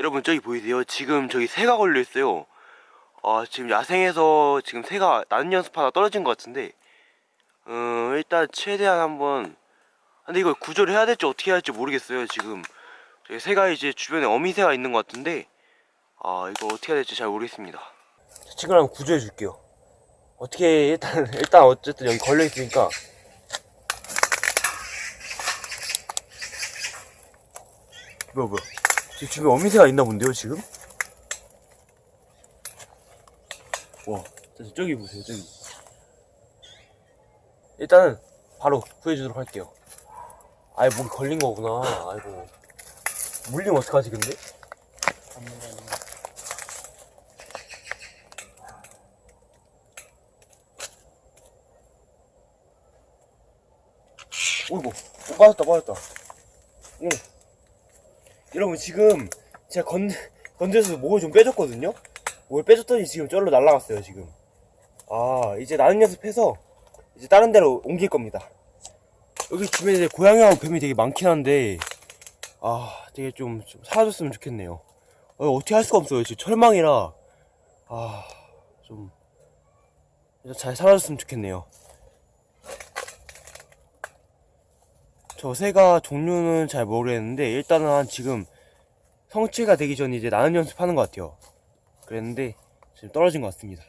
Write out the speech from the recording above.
여러분 저기 보이세요? 지금 저기 새가 걸려 있어요. 아 지금 야생에서 지금 새가 나는 연습하다 떨어진 것 같은데 음 일단 최대한 한번 근데 이걸 구조를 해야 될지 어떻게 해야 할지 모르겠어요 지금. 저기 새가 이제 주변에 어미새가 있는 것 같은데 아 이거 어떻게 해야 될지 잘 모르겠습니다. 친구를 한번 구조해 줄게요. 어떻게 일단 일단 어쨌든 여기 걸려 있으니까. 뭐야 뭐야 지금 주변에 어미새가 있나 본데요 지금? 와 저- 저기 보세요 저기 일단은 바로 구해주도록 할게요 아이 목이 걸린 거구나 아이고 물리면 어떡하지 근데? 어이구 어, 빠졌다 빠졌다 응. 여러분 지금 제가 건, 건져서 목을 좀 빼줬거든요? 목을 빼줬더니 지금 쩔로 날라갔어요 지금. 아 이제 나는 연습해서 이제 다른 데로 옮길 겁니다. 여기 주변에 고양이하고 뱀이 되게 많긴 한데 아 되게 좀, 좀 사라졌으면 좋겠네요. 어, 어떻게 할 수가 없어요 지금 철망이라. 아좀 잘 사라졌으면 좋겠네요 저 새가 종류는 잘 모르겠는데 일단은 한 지금 성체가 되기 전에 이제 나는 연습하는 것 같아요. 그랬는데 지금 떨어진 것 같습니다